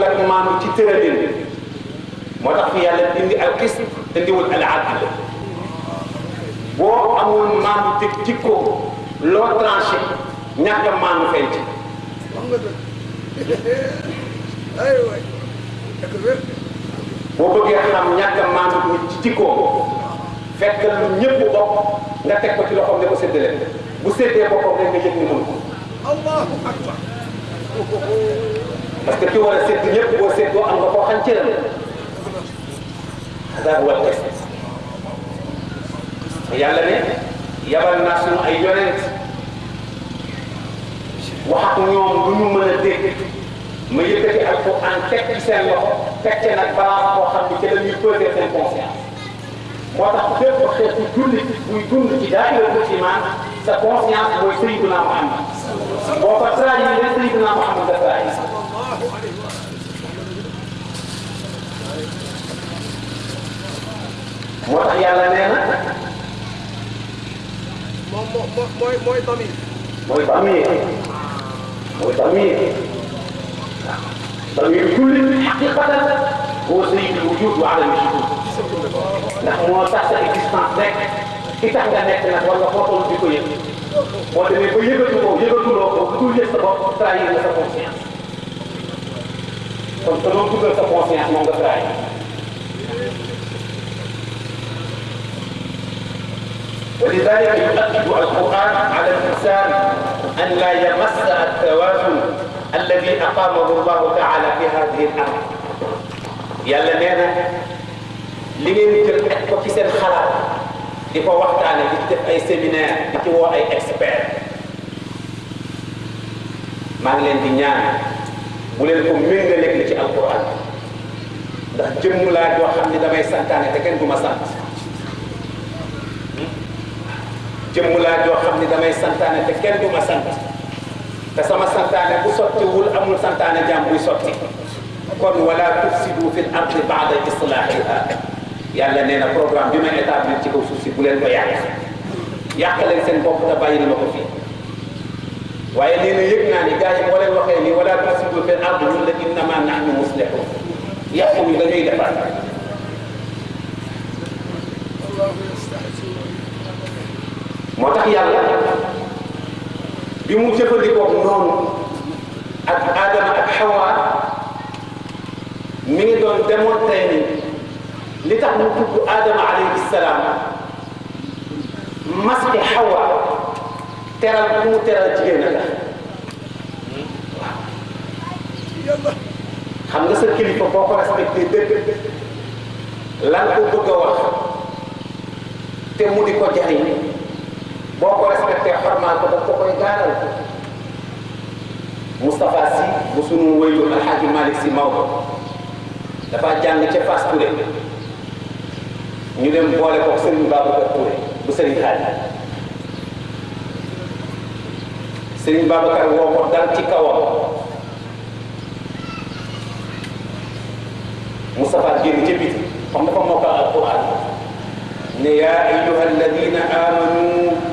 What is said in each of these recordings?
bokkul ak maanu ci tëralin moo tax fi yàlla indi al qist indiwul al adl boo amul maanu te jikko loo tranché ñàkk a maanu feeñ ci boo bëggee xam ñàkk a maanu mu ci jikko fekk lu ñëpp bokk nga teg ko ci loxoom ne ko séddale bu séddee boppam rek nga yëg ni mënu ko allahu akbar بس كي ولا ست يب وست وأن غفوحا كلمة هذا هو الكسب يعلمي يبا الناس أيونت وحكم يوم دنو من الدين ما يبتدي القرآن تكتسان له تكتسان البلاغ وخم بكلم يبتدي في الكونسيانس وتحقيق خيط كل ويكون في داخل الإيمان سكونسيانس هو سيدنا محمد وفترة سيدنا محمد الثاني moo tax yàlla nee na moom moo mooy mooy damir mooy damir mooy damir damir kulli xaqiqatan هو سيد الوجود وعدم الشهود ndax moo tax sa existence rek ki tax nga nekk nag war nga boppam di ko yëg boo demee ba yëgatu ko yëgatuloo ko bu dul yëg sa bopp trahir nga sa conscience kon sa loo dugal sa conscience moom nga trahir ولذلك يؤكد القران على الانسان ان لا يمس التوازن الذي اقامه الله تعالى في هذه الارض يا لمينا لمين تركتك في سن خلاف دي فو وقت انا جبت اي سيمينار دي هو اي اكسبير ما لين دي نيان بولين كو مينغ ليك القران ده جيم لا جو خامني داماي سانتاني تكن بوما سانتاني jëmmulaa joo xam ne damay santaane te kenn du ma sant te sama santaane bu sottiwul amul santaane jaam buy sotti kon wala tufsidu fil ardi baada islaahiha yàlla nee na programme bi ma établir ci kaw suuf si bu leen ko yàq yàq leen seen bopp te bàyyi ma ko fii waaye nee na yëg naa ni gars yi boo leen waxee nii wala tufsidu fil ardi ñun la innama nahnu muslihun yàquñu dañuy defar moo tax yàlla bi mu jëfandikoo noonu ak aadama ak xawaa mi ngi doon demoon tey ni li tax mu tudd aadama alayhi salaam maske xawa teral bu mu teral jigéen la xam nga sa kilifa boo ko respecté dëgg lan ko bëgg a wax te mu di ko jariñ مصطفى سي بصنو ويو الحاج مالك سي ماو دا فا جانغ تي فاس توري ني ديم بوله كو سيرين بابو كار بو سيرين خالد سيرين بابو كار و مو دال تي كاوا مصطفى جين تي بيتي فام دا فا موكا القران ني يا ايها الذين امنوا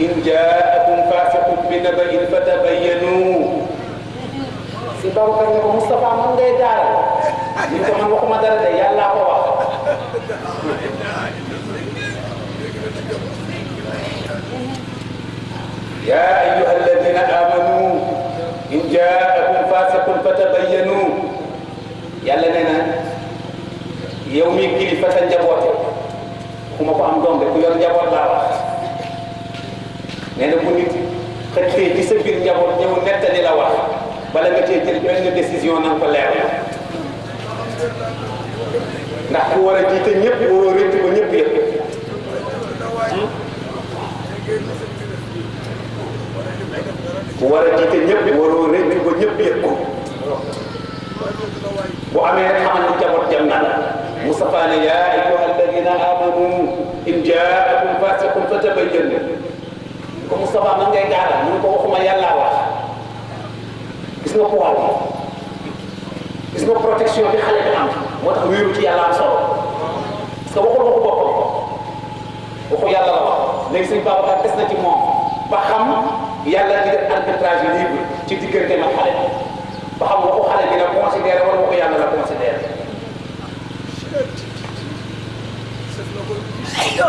إن جاءكم فاسق بنبأ فتبينوا si taw kan مصطفى من mun دار daal ni ko man waxuma dara de yàlla يا أيها الذين آمنوا إن جاءكم فاسق فتبينوا يا لنا يومي كلي فتن جبوتي كما قام دوم بكو يور جبوت لا nena ko nit xëccee ci sa bir njaboot ñëw netali la wax bala nga tey jël ben décision nang ko leer ndax ko wara a jiite ñëpp waroo ba ñepp yëpp ku wara a jiite ñëpp waroo rëcc ba ñepp yëpp bu amé xamal ni jaboot jam na Mustafa ya ne amanu in jaakum fasiqun fatabayyanu ومصطفى من جاي قال من كو خما يلا وا اسمه كو والا اسمه بروتكسيون دي خالي بام موتاخ ويرو تي يلا سو سو وخو وخو بوكو وخو يلا لا لك سيغ بابا كار تسنا تي موم با خم يلا دي دير اربيتراج ليبر تي ديغرتي ما خالي با خم وخو خالي دي كونسيدير ولا وخو يلا لا كونسيدير Hey, yo!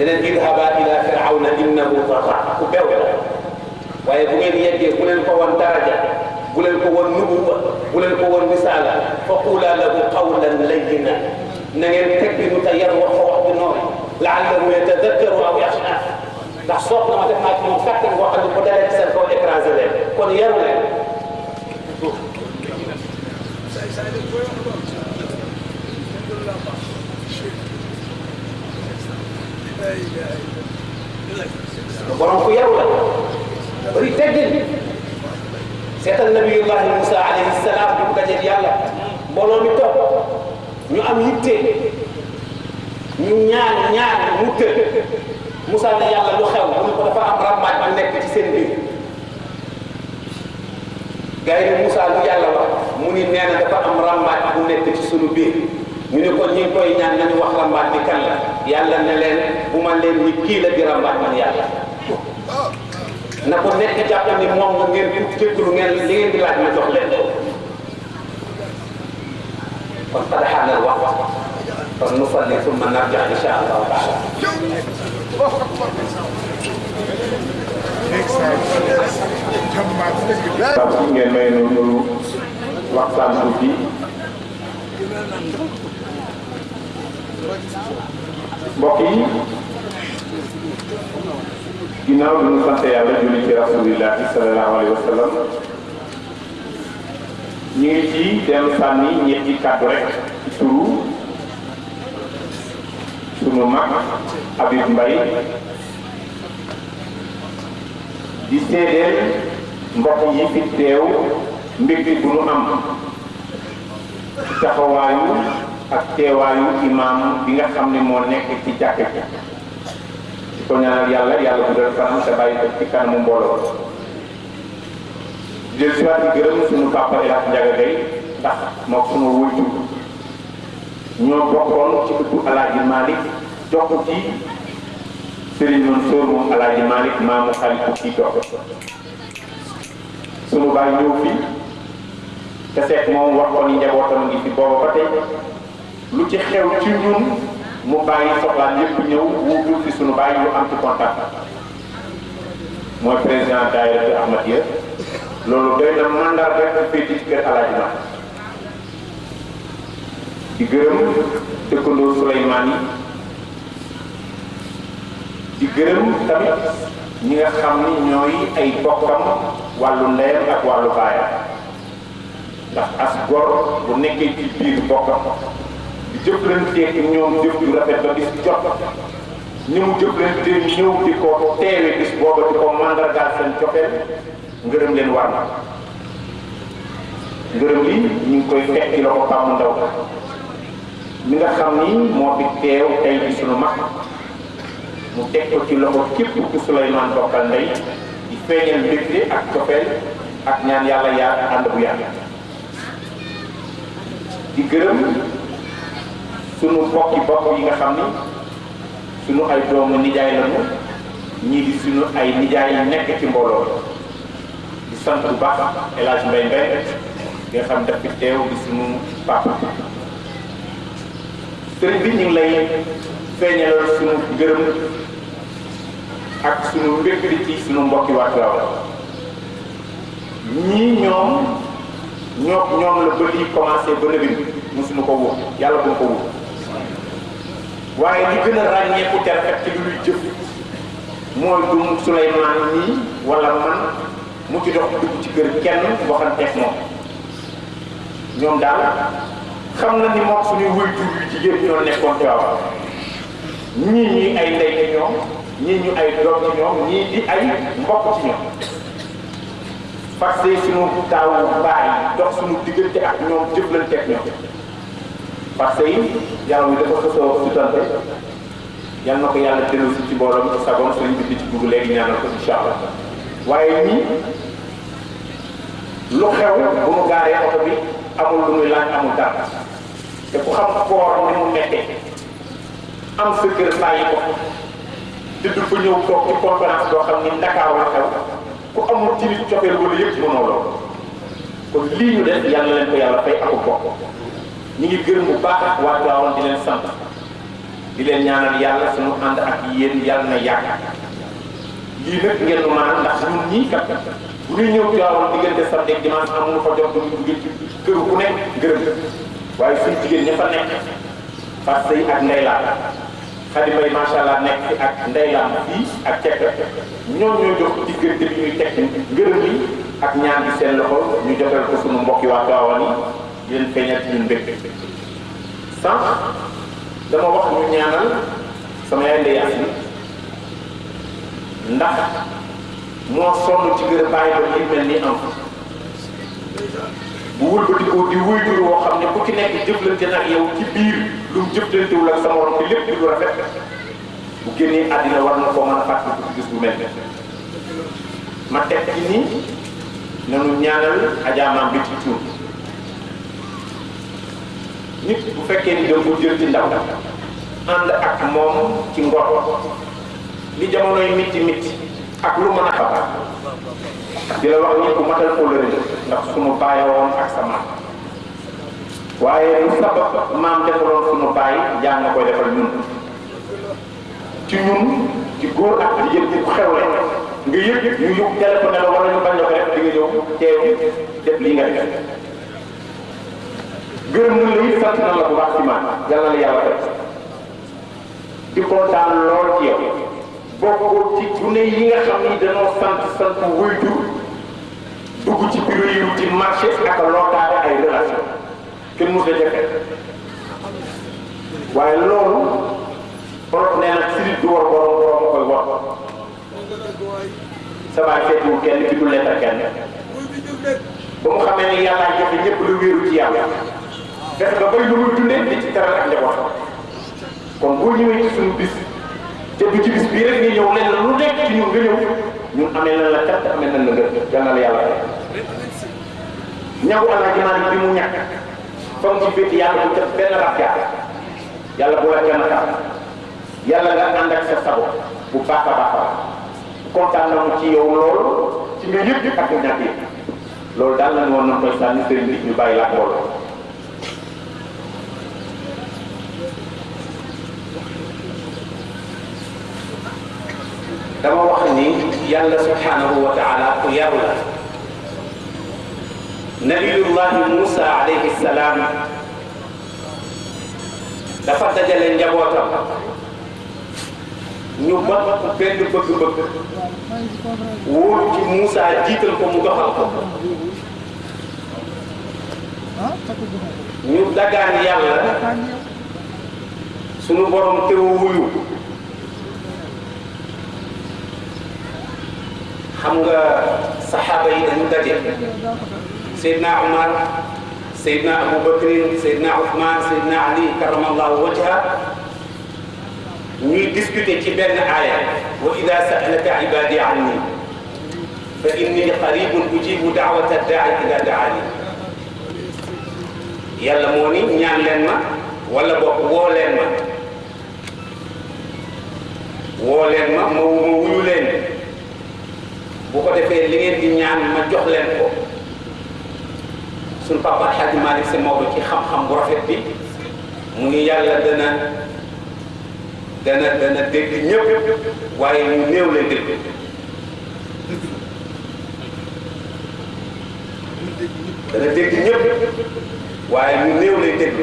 إذا اذهبا إلى فرعون إنه طغى ku bew la waaye bu ngeen yeggee bu leen ko woon daraja bu leen ko woon nubuwa bu leen ko woon misaala fa qula lahu qawlan layyina na ngeen teg bi mu ta yar wax ko wax bi noonu laallahu yatadakkaru aw yaxsha ndax soog na ma def naa ci moom kàttan boo xam ne bu dalee ci seen kaw écrasé leen kon yaru leen borom ku yaru la bëri teggin seetal nabiyullahi Moussa alayhi salaam bi mu dajeeg yàlla mbooloo mi topp ñu am yitte ñu ñaan ñaan mu tëdd Moussa ne yàlla lu xew mu ne ko dafa am rambaaj ma nekk ci seen biir gars yi lu yàlla wax mu ni nee na dafa am rambaaj bu nekk ci sunu biir. ñu ne ko ñi koy ñaan nañu wax rambaat bi kan la yàlla ne leen bu ma leen ni kii la di rambaat man yàlla na ko nekk jàppal ni moom nga ngeen jéggulu ngeen li ngeen di laaj ma jox leen ko kon tadaxaana na wax kon nu fa ne summa narja insha allahu taala Bapak ngeen may nu waxtaan guddi mbokk yi ginnaaw bi ñu sant yàlla julli ci rasulillahi sallallahu alayhi wa sallam ñu ngi ci dem sànni ñetti kàddu rek ci turu sunu mag Habib Mbaye di seedeel mbokk yi fi teew mbir bi bu nu am taxawaayu ak teewaayu imam bi nga xam mo nek ci jàkk ci ko ñaanal yalla yalla bu kanam te sa baye ci kanamu mbooloo jël si waat di gërëm suñu papa ila Hadj Ndiaga day ndax mo suñu wujju ñoo bokkon ci ëttu alaji malik jox ci serigne non soor mo alaji malik maamu khalifu ci jox suñu baye ñëw fi ta sét mom wax ko ni njabootam ngi fi booba ba lu ci xew ci ñun mu bayyi soxlaan yépp ñëw wuutul fi suñu bayyi yu am ci contact mooy président daayira bi ahmad yëpp loolu doy na mandat rek ak fii ci kër alaaji ma di gërëm dëkkandoo suleymaan yi di gërëm tamit ñi nga xam ni ñooy ay bokkam wàllu ndeyam ak wàllu baayam ndax as gor bu nekkee ci biir bokkam jëflanteeg ñoom jëf ju rafet ba bis jot ñu mu jëflante ñëw di ko teewe bis booba di ko mandargaal seen cofeel ngërëm leen war na ngërëm li ñu ngi koy fekk ci la ko pàmm ndaw mi nga xam ni moo fi teew tey bi sunu mag mu teg ko ci loxo képp ku Souleymane bokkal ndey di feeñal mbégte ak cofeel ak ñaan yàlla yaar ànd bu yàgg di gërëm sunu bokki bokk yi nga xam ni sunu ay doomu nijaay lañu ñii di sunu ay nijaay yi nekk ci mbooloo di sant bu baax El Hadj Mbaye Mbaye di nga xam daf teew bi sunu papa sëriñ bi ñu ngi lay feeñalal sunu gërëm ak sunu mbékkri ci sunu mbokki waa Tiwaawan ñii ñoom ñoo ñoom la ba lii commencé ba nëbin musunu ko wóor yàlla bu ko wóor waaye li gën a ràññeeku te ci lu ñuy jëf mooy du Souleymane nii wala man mu ci dox dugg ci kër kenn waxanteeg moom ñoom daal xam na ni moom suñu wëy jur yu jigéen ñoo nekkoon Tiwaawan ñii ñii ay ndey ñoom ñii ñu ay doom ci ñoom ñii di ay mbokk ci ñoom parce que suñu taawu baay dox suñu diggante ak ñoom jëflanteeg ñoom parce yang yàlla muy dafa xësoo sutante yal na ko yàlla dellu si ci mbooloo mi sagoon sëriñ di ci bugg léegi ñaanal ko incha Wah ini nii lu xew bu mu gaaree oto bi amul lu muy laaj amul dara te ku xam koor am sa kër bàyyi ko dëdd fa ñëw toog ci conférence boo xam ni Ndakaaru la xew ku amul ci nit cofeel wala yëpp mënoo lool kon lii ñu aku bokk ñi ngi gërëm bu baax waa Tiwaawan di len sant di len ñaanal yalla suñu and ak yeen yalla na yàgg lii nak ngeen ma ndax ñun ñi kat bu ñuy ñëw di diggante samedi ak dimanche am lu fa jox du ngir kër ku nekk gërëm waye suñu jigéen ñafa nekk fas sëy ak ndeylaan xadi bay sha allah nekk ak ndeylaan fi ak tekk ñoo ñoo jox diggante bi ñuy teg gërëm yi ak ñaan bi seen loxo ñu jotal ko sunu mbokki waa Tiwaawan yi di leen ñun bépp sànq dama wax ñu ñaanal sama yaay ndey ndax moo sonn ci gën a ba li mel am bu wul ba dikoo di wuy tur woo xam ku ci nekk jëflante nag yow ci biir lu ak sama lu rafet bu war na gis bu ma teg ci nanu ñaanal bi ci nit bu fekke ni dem ko jël ci ndaw and ak mom ci ngor li yi mitti mitti ak lu mën a di la wax ni ko matal leen ndax sunu baye won ak sama waye waaye lu sabab maam defaloon sunu baye jang na koy defal ñun ci ñun ci goor ak yëpp yëpp xew rek nga yëg ñu yóbbu téléphone la wala ñu bañ la ko def di nga ñëw teew def li nga def gërëm na la na la bu baax ci man yàlla la yàlla def di kontaan lool ci yow bokk ci gune yi nga xam ni danoo sant sant wuy jur dugg ci bureau yi ci marché ak lootaare ay relation kenn mu sa jafe waaye loolu borom nee na si du war borom borom koy war sa baay seetul kenn ci du lettre kan. kan. kenn ba mu xamee ni yàlla jafe ñëpp lu wéeru ci yàlla def nga bari lu muy dundee ci teral ak njaboot kon boo ñëwee ci suñu bis te bu ci bis bii rek nga ñëw nañ lu nekk ci ñun nga ñëw ñun amee nañ la kat amee nañ la ngër yàlla la yàlla rek ñagu allah bi mu ñàkk fam ci bétt yàlla bu def benn rab bu la tax nga ak sa sabo bu na ci yow ci yëpp ak sëriñ bi ñu la يالله سبحانه وتعالى قيرولا نبي الله موسى عليه السلام دفت جلن جبوتا نبقى بند بند بند وولو موسى نبقى نبقى نبقى نبقى نبقى نبقى نبقى نبقى نبقى نبقى حمد صحابة سيدنا عمر سيدنا أبو بكر سيدنا عثمان سيدنا علي كرم الله وجهه ني ديسكوتي تي بن آية وإذا سألك عبادي عني فإني قريب أجيب دعوة الداعي إذا دعاني يلا موني نيان لنما ولا بوك وو لنما وو لنما مو مو bu ko defee li ngeen di ñaan ma jox leen ko suñ papa Alxaaji Malick Si Maodo ci xam-xam bu rafet bi mu ngi yàlla dana dana dana dégg ñëpp waaye ñu néew leen dégg dana dégg ñëpp waaye ñu néew leen dégg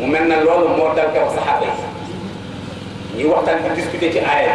mu mel na loolu moo dal kaw saxaaba yi ñuy waxtaan di discuter ci aaya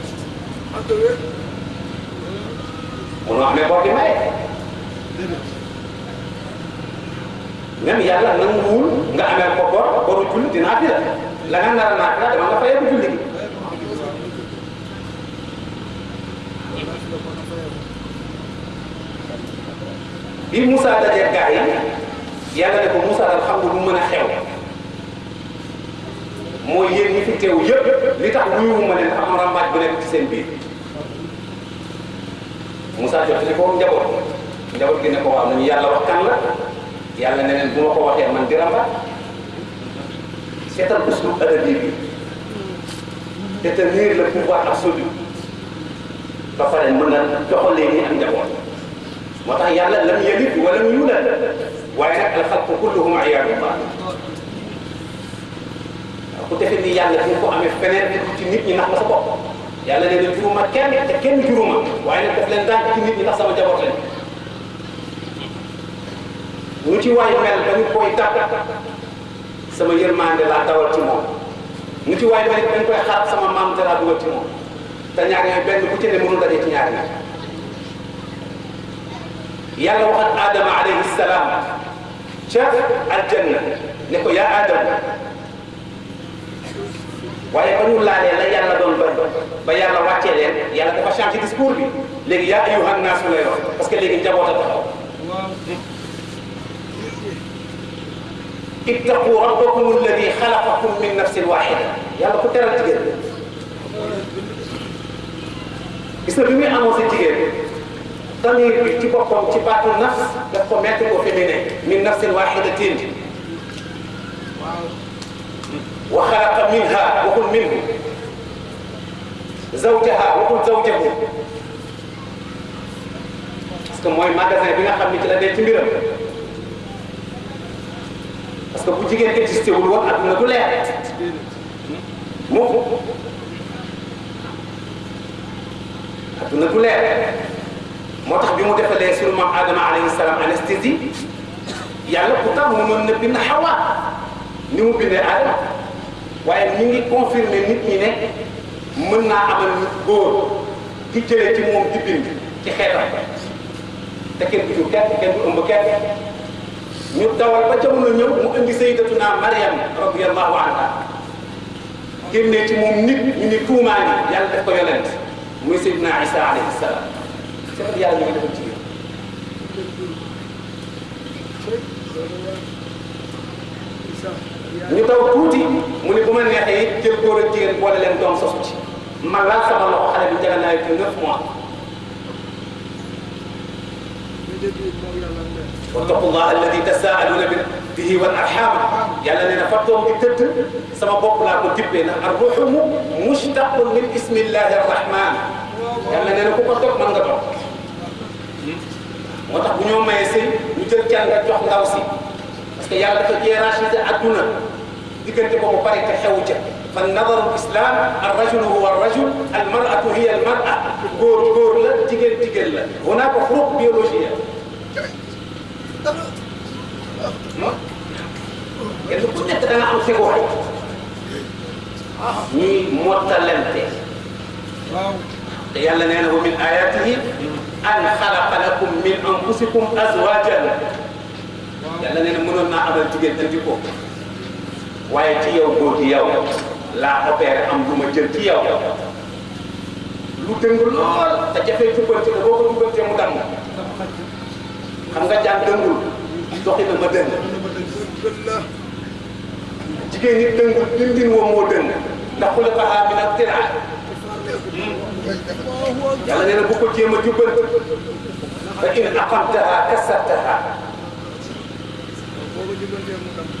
Ono yalla nangul nga amé ko bor boru julli dina fi la nga nara na ka dama bu julli bi Musa dajé gaay yalla ne ko Musa alhamdulillah mën a xew mooy yéen ñi fi teew yëpp li tax wuyuwuma leen am rambaaj bu nekk ci seen biir Moussa jox ne ko njaboot njaboot gi ne ko waaw nañu yàlla wax kan la bu ma ko man di rambaaj seetal uslub adabi bi détenir le pouvoir absolu ba pare mën na doxalee nii ak njaboot moo tax yàlla lam yalid wa lam yulad waaye kulluhum bu defee ni yàlla di ko amee feneen ci nit ñi nax nga sa yàlla nee na juruma kenn te kenn juruma waaye nag daf leen daan ci nit ñi ndax sama jaboot lañ ñu ci waay mel ba ñu sama yërmande laa dawal ci moom ñu ci waay xaar sama maam te laa dugal ci moom te ñaar yooyu benn bu ci ne mënul daje ci ñaari yàlla waxat Adama alayhi ca aljanna ne ko yaa Adama. waaye ba ñu laalee la yàlla doon ba ba yàlla wàccee leen yàlla dafa changé discours bi léegi yaa ayyuhan naas lay wax parce que léegi njaboot a taxaw ittaqu rabbakum alladi xalaqakum min nafsin waxida yàlla ku teral jigéen gis na bi muy amoon sa jigéen tamir bi ci boppam ci baatu nafs daf ko mettre au féminin min nafsin waxidatin وخلق منها وكل منه زوجها وكل زوجه اسكو موي ماغا زي بيغا خامي تي لا دي تي ميرم اسكو بو جيجين كي تيستي وول وون ادنا دو لير مو ادنا دو لير موتاخ بيمو ديفالي سول مام ادم عليه السلام انستيزي يالا كوتا مو مون نبي نحوا نيمو بيني ادم waaye ñu ngi confirmé nit ñi ne mën naa amal góor di jëlee ci moom jibin ci xeetam te kenn du jur kenn kenn du ëmb kenn ñu dawal ba jamono ñëw mu indi naa Maryam radiyallahu anha génnee ci moom nit ñu ni tuumaani yàlla def ko yonent muy sayyidina Isa alayhi salaam c'est yàlla ñu ko defal jigéen نتوكوتي من بمن يحيي تلقور الدين ولا لم تون صوتي ما لا سبب الله على بجانا يتنف مع واتقوا الله الذي تساءلون به والارحام يلا لنا فتوم كتبت سما بوك لا كتب بينا الروح مشتق من اسم الله الرحمن يلا لنا كتب من غدو motax bu ñoo mayé sey ñu jël ci nga jox ndaw si parce que yalla dafa jé rachid aduna ذكر تبقى مبارك الحوجة فالنظر الإسلام الرجل هو الرجل المرأة هي المرأة قول قول لا تقل تقل هناك فروق بيولوجية اللي كنت تتنعم في واحد ني آه. متلمت يلا نانه من آياته أن خلق لكم من أنفسكم أزواجا يلا نانه من النعم تقل تنجيكم waye ci yow goor ci yow la opéré am lu jël ci yow lu dëng lool te jafee ci ko boo ko ci mu dang xam nga jaan dëngul doxi na ma dëng jigéen ni dëng dindin woo moo dëng ndax ku la ko xaar bi nag tiraa bu ko jema jubal jubbal fa in aqamtaha kasartaha boo ko jubbantee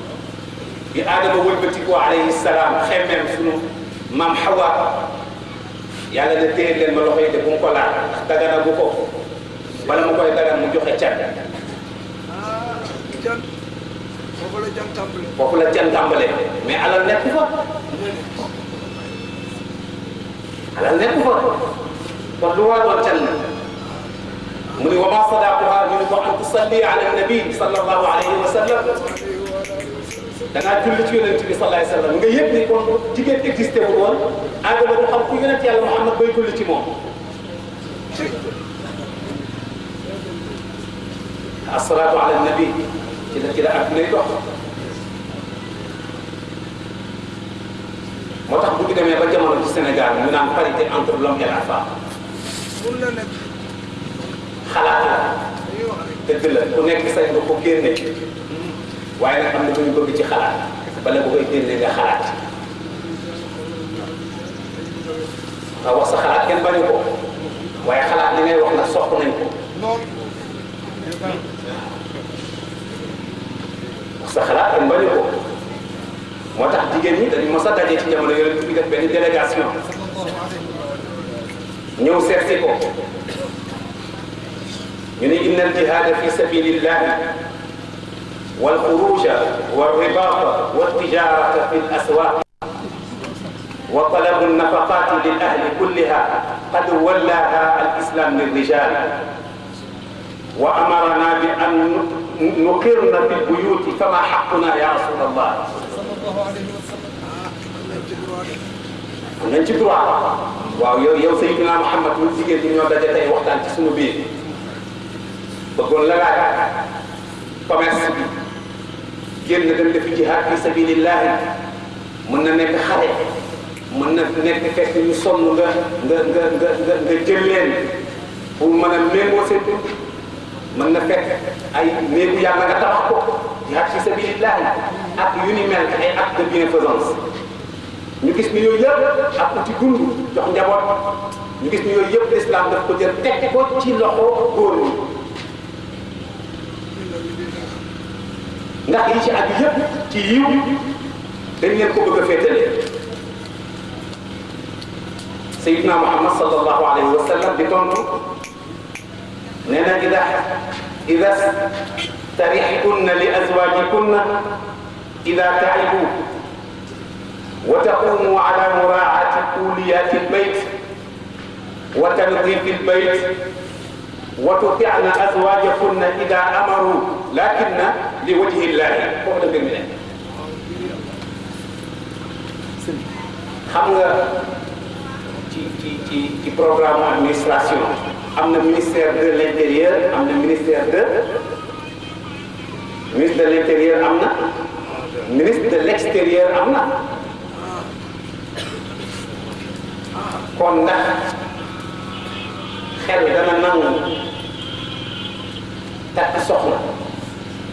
آدم بتيكو عليه السلام خمم سنو مام حوا يالا دا تير لين ما لوخي دي بون كولا دغانا بوكو بلا مو كوي دغان مو جوخي تيان فوفو لا جان تامبلي مي على نيك فا على نيك فا كون لو وادو تيان من وما صدقها من ان تصلي على النبي صلى الله عليه وسلم دنا كل شيء للنبي صلى الله عليه وسلم nga yeb ni kon jigen existé wu won adama du xam ku yonent yalla muhammad bay julli ci mom الصلاة على النبي كده كده أبني دوح motax bu demé ba jamono ci sénégal ñu naan parité entre l'homme et la femme xalaat la dëgg la ku nekk sañ nga ko génne waaye nag am na ñu bëgg ci xalaat bala nga koy génne nga xalaat nga wax sa xalaat kenn bañu ko waaye xalaat li ngay wax nag soxla nañ ko wax sa xalaat kenn bañu ko moo tax jigéen ñi dañu mos a daje ci jamono yooyu ñu def benn délégation ñëw seet si ko ñu ne innal jihaada fi sabilillahi والخروج والرباط والتجارة في الأسواق وطلب النفقات للأهل كلها قد ولاها الإسلام للرجال وأمرنا بأن نقرن في البيوت فما حقنا يا رسول الله nañ الله واو waaw yow yow sayyidina muhammad mu jigéen ñi ñoo daje tey waxtaan ci sunu biir bëggoon génn dem defi jihaad fi sabilillahi mën na nekk xare mën na nekk fekk ñu sonn nga nga nga nga nga nga pour mën a méngoo seen dund na fekk ay néegu yàlla nga tabax ko jihaad fi sabilillahi ak yu ni mel ay acte de bienfaisance ñu gis ni yooyu yëpp ak uti dund jox njaboot ñu gis ni yooyu yëpp l'islam daf ko jël teg ko ci loxo góor ñi ndax yi ci ak yépp ci yiw dañ leen ko bëgg a féetale sayidna muhammad sallallahu alayhi wa sallam di tontu nee na ida ida tarixtunna li azwajikunna ida taibu وتقوموا على مراعاة أوليات البيت وتنظيف البيت وتطعن أزواجكن إذا أمروا لكن li wajhi llaahi foofu la mbir nga ci ci ci ci administration am na ministère de l' intérieur am na ministère de ministre de l' na ministre de l' extérieur na kon ndax xel dana nangu takk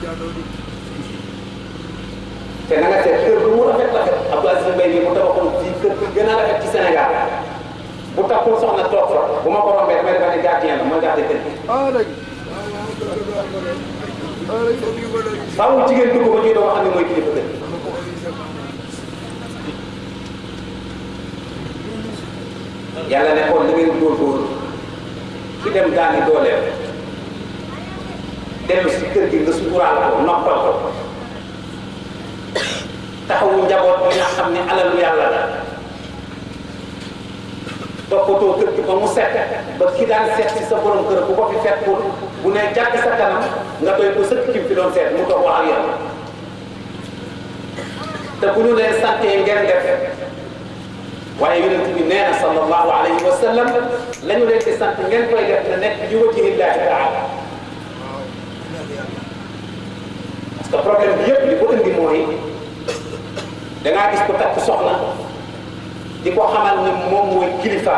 te na nga seet kër bu mu rafet rafet Abdou Aziz Mbaye mi mu tabaxoon ci kër bi gën a rafet ci Sénégal bu takkul soxna toog fa bu ma ko rombee damay defa ne gardien la mooy gardé kër gi faaw jigéen dugg ba ñuy doo xam ne mooy kilifa kër yàlla ne kon da ngeen góorgóorlu ki dem daani dooleem dellu si kër gi nga suturaal ko noppal ko taxawu njaboot bi nga xam ne alalu yàlla la toppatoo kër gi ba mu set ba ki daan seet si sa borom kër bu ko fi fekkul bu ne jàkk sa kanam nga doy ko sëkk kim fi doon seet mu toog wax ak yow te bu ñu leen sante ngeen def waaye yonent bi nee na sallallahu alayhi wa sallam la ñu leen di sant ngeen koy def na nekk bi wajhillahi taala te problème bi yëpp li ko indi mooy dangaa gis ko takk soxna di ko xamal ne moom mooy kilifa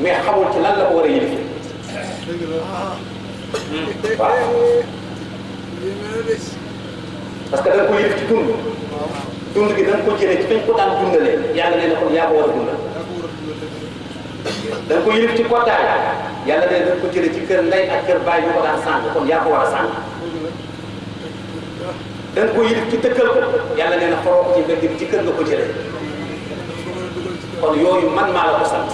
mais xamul ci lan la ko war a yëlif hmm. waaw parce que da nga ko yëlif ci dund dund gi da nga ko jëlee ci fañ ko daan dundalee yàlla nee na war a dundal da nga ko ci kottaay yàlla nee na da ko jëlee ci kër ndey ak kër baay ñu ko daan sàng kon yaa ko war a sàng dan ko yit ci tekkal ko yalla neena xoro ci mbedd ci kër nga ko jëlé kon yooyu man ma la ko sant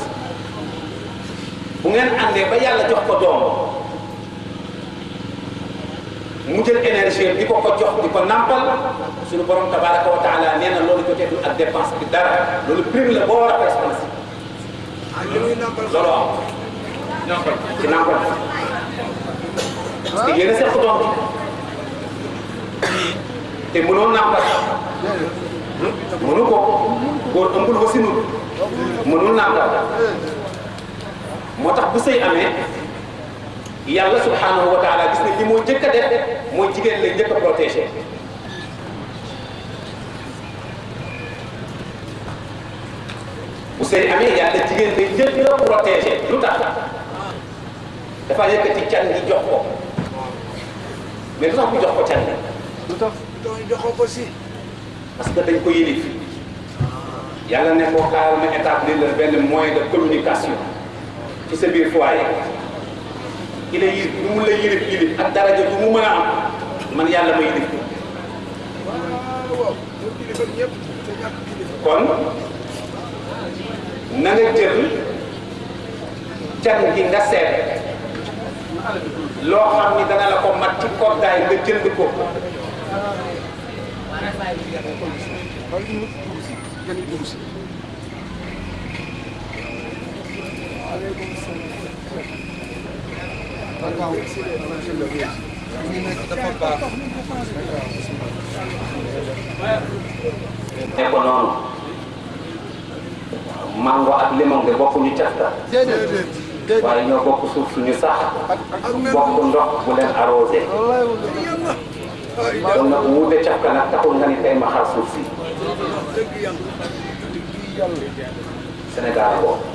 bu ngeen andee ba yalla jox ko doom mu jël énergie di ko ko jox di ko nampal suñu borom tabaraka wa taala neena lolu ko teetul ak dépense bi dara lolu prime la bo wara a dépense loolu am ci nampal parce que yéen a seq doom te mënoon nàmpal mënu ko góor ëmbul wasinul mënul nàmpal moo tax bu sëy amee yàlla subhanahu wa taala gis na li moo njëkk a def jigéen la njëkk a protégé bu sëy amee yàlla jigéen la njëkk a protégé lu tax dafa yëkkati can gi jox ko lu tax mu jox ko can doon joxoo ko si parce que dañ ko yilif yàlla ne ko xaaral ma établir la benn moyen de communication ci sa biir foyer ki la yilif lu a kon na nga jël can gi nga seet loo xam la ko mat ci koddaay nga jënd ko ko noonu mango ak limon de bokkuñu cafta waaye ñoo bokk suuf suñu sax bokk ndox bu leen arrosé kon nag mu de caf ka nag taxul nga ni tey ma xaar suuf si Sénégal boobu.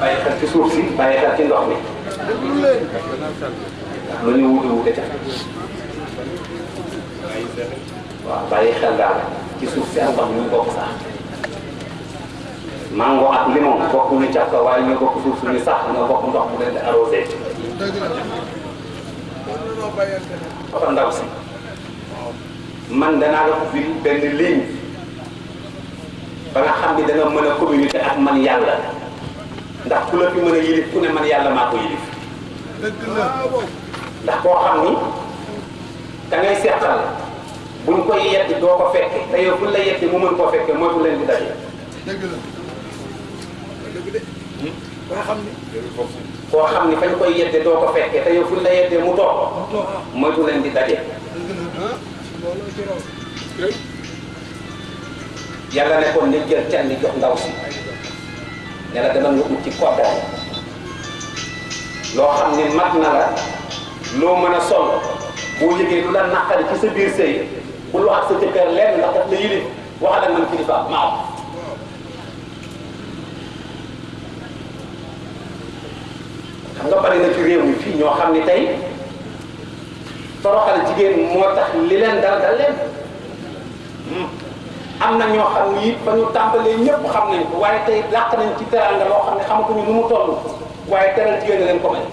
bàyyi xel ci suuf si ndox mi. lu ñu wute wute caf waaw bàyyi xel daal ci suuf si ak ndox mi sax. mango ak limon bokkuñu caf ka waaye ñu bokk suuf suñu sax nga bokk ndox mu leen oto ndaw si man danaa la ko firi ligne ba nga xam ni da nga mën communiquer ak man ndax ku la fi yilif ku ne man yilif ndax xam ni da ngay seetal buñ koy yedd doo ko fekke te yow buñ la yedd mu mën koo bu iya di la de ba xam ni ko xamni ni fañ koy yedde do ko fekke te yow fuñ la yedde mu moy bu len di daje yalla ne kon ne jël can jox ndaw si yalla la demal nga ut ci ko do lo xamni mat na la lo meuna sol boo yegge lu la nakari ci sa bir sey bu lu ak sa jëkkër len ndax da yili waxal ak man kilifa maam bari na ci réew mi fii ñoo xam ne tey toroxal jigéen moo tax li leen dal dal leen am na ñoo xam ni it ba ñu tàmbalee ñëpp xam nañ ko waaye tey làq nañ ci teraanga loo xam ne xamatuñu nu mu toll waaye teral jigéen a leen ko may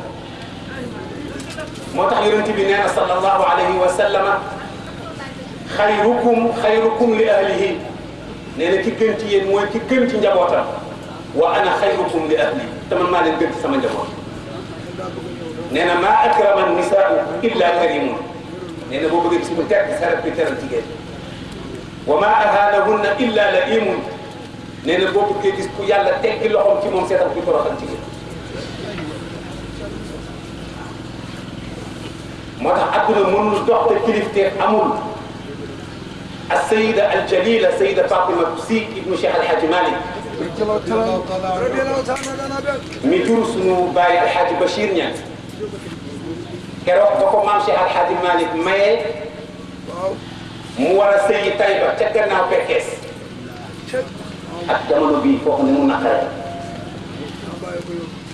moo tax yonent bi nee na sallallahu alayhi wa sallama xayrukum xayrukum li ahlihi nee na ki gën ci yéen mooy ki gën ci njabootam wa ana xayrukum li ahli te man maa leen gën ci sama njaboot نينا ما أكرم النساء إلا كريمون نينا بو بغي بسم تاك سارة بيتر تيجي وما أهانهن إلا لئيم نينا بو بغي بسم يالا تاك لهم كي مم سيتا بيتر خان تيجي موتا أدنا من دوخت كليفتير أمول السيدة الجليلة سيدة فاطمة بسيك ابن شيخ الحاج مالك ميتور سنو باي الحاج بشير نيان كروك بكو مامشي على حد مالك ماي مو مورا سيدي طيبة تكرنا وكركس الجمل بي فوق نمو نقر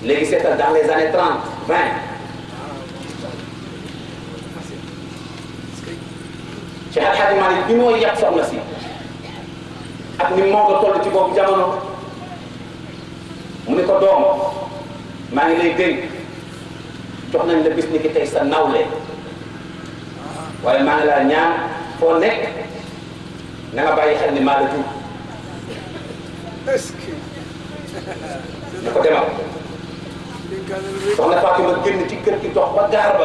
لكي سيتا دان les années 30 20 شيخ الحاج مالك بي مو يقصر نسي ak ni moo nga toll ci boobu jamono mu ne ko doom maa ngi jox nañ la bis ni ki tey sa nawle waaye maa laa ñaan foo nekk na nga bàyyi xel ni maa la jur ñu ko demal soxna Fatima génn ci kër gi dox ba gaar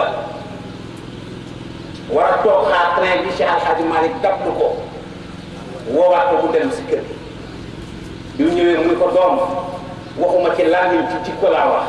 war a xaar train bi Cheikh Alhaji Malick dab lu ko a ko bu dem si kër gi bi mu ñëwee ko doom waxuma ci laamin ci ci ko laa wax